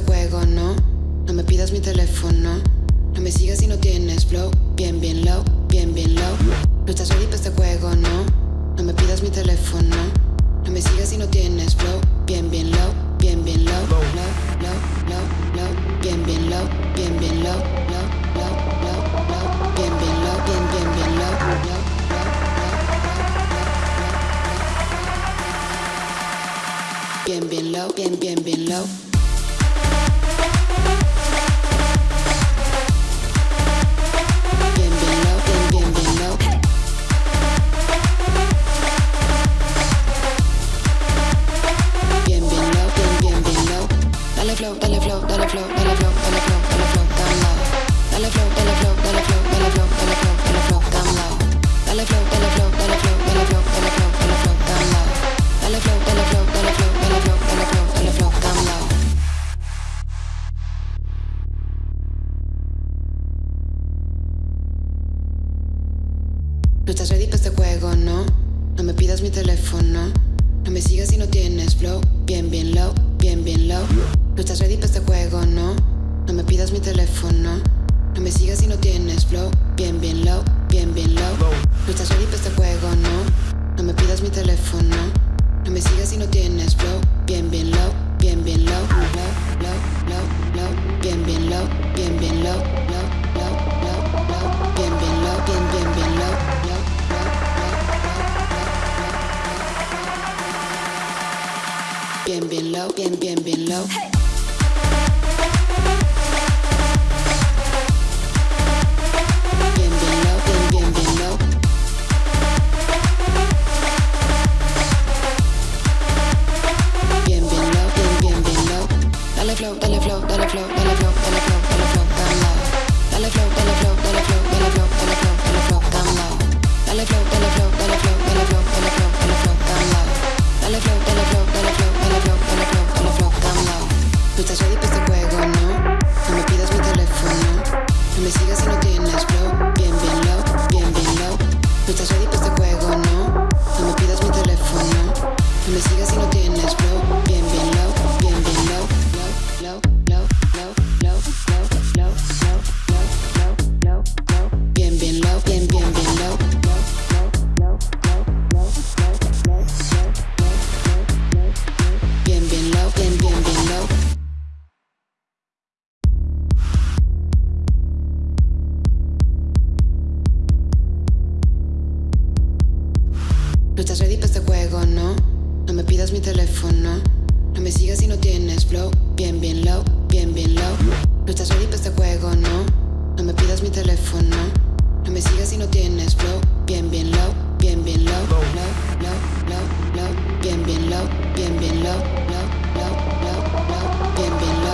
juego, no. No me pidas mi teléfono. No me sigas si no tienes flow. Bien, bien low, bien, bien low. No estás ready para este juego, no. No me pidas mi teléfono. No me sigas si no tienes flow. Bien, bien low, bien, bien low. Low, low, low, low. Bien, bien low, bien, bien low. Bien, bien. Low. Bien, bien low, bien, bien, bien low. Dale dale dale dale dale dale. Dale dale dale dale dale dale. Dale dale dale dale dale dale. Dale dale dale dale dale dale. No estás ready para este juego, no. No me pidas mi teléfono. No me sigas si no tienes flow. Bien, bien low, bien, bien low. Bien, bien, bien low. Flow, dale flow, dale flow, dale flow, dale flow, dale flow. Dale flow, dale flow. Dale flow, dale flow, dale flow, Estás este no. No me pidas mi teléfono. No me sigas si no tienes flow. Bien, bien estás No estás ready para este juego, no. No me pidas mi teléfono. No me sigas si no tienes flow. Bien, bien low, bien, bien low. No estás ready para este juego, no. No me pidas mi teléfono. No me sigas si no tienes flow. Bien, bien low, bien, bien low. Low, low, low, low. Bien, bien low, bien, bien low. Bien, bien low,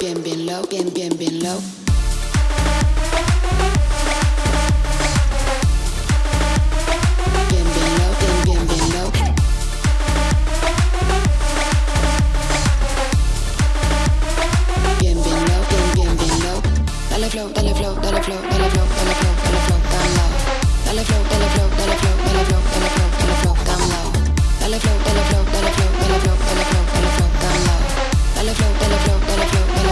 Bien, bien low, bien, bien, bien low.